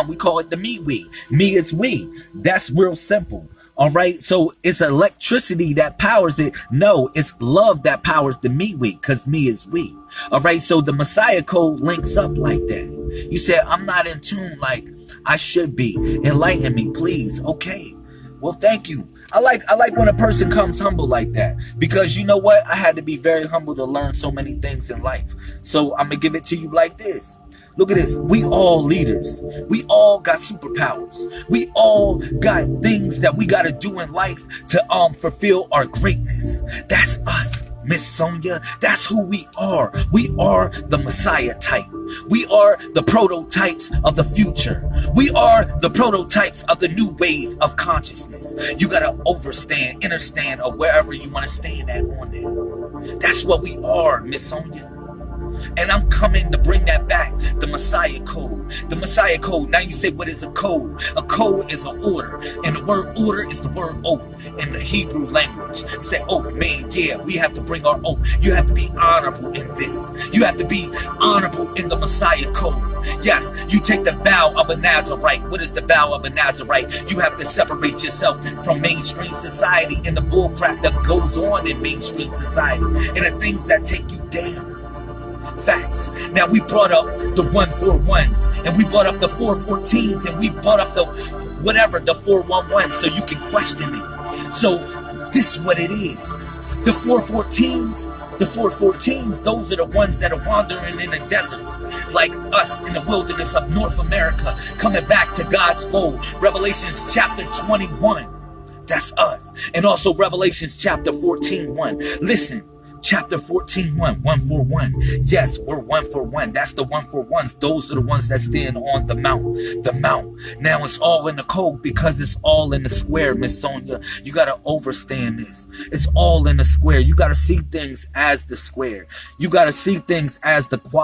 now we call it the me we. Me is we. That's real simple. All right. So it's electricity that powers it. No, it's love that powers the me we because me is we. All right. So the Messiah code links up like that. You said, I'm not in tune like I should be. Enlighten me, please. Okay. Well, thank you. I like I like when a person comes humble like that because you know what? I had to be very humble to learn so many things in life. So I'm gonna give it to you like this. Look at this. We all leaders. We all got superpowers. We all got things that we got to do in life to um fulfill our greatness. That's us. Miss Sonia, that's who we are. We are the Messiah type. We are the prototypes of the future. We are the prototypes of the new wave of consciousness. You gotta overstand, understand, or wherever you want to stand at on there. That's what we are, Miss Sonia. And I'm coming to bring that back. The. The Messiah code. Now you say, what is a code? A code is an order. And the word order is the word oath in the Hebrew language. Say oath, man. Yeah, we have to bring our oath. You have to be honorable in this. You have to be honorable in the Messiah code. Yes, you take the vow of a Nazarite. What is the vow of a Nazarite? You have to separate yourself from mainstream society and the bullcrap that goes on in mainstream society and the things that take you down facts. Now we brought up the 141s and we brought up the 414s and we brought up the whatever, the 411 so you can question it. So this is what it is. The 414s, the 414s, those are the ones that are wandering in the deserts, like us in the wilderness of North America, coming back to God's fold. Revelations chapter 21. That's us. And also Revelations chapter 14, 1. Listen, chapter 14 1 1 for 1 yes we're one for one. That's the one for ones. Those are the ones that stand on the mount the mount. Now it's all in the code because it's all in the square miss sonia. You got to overstand this. It's all in the square. You got to see things as the square. You got to see things as the quad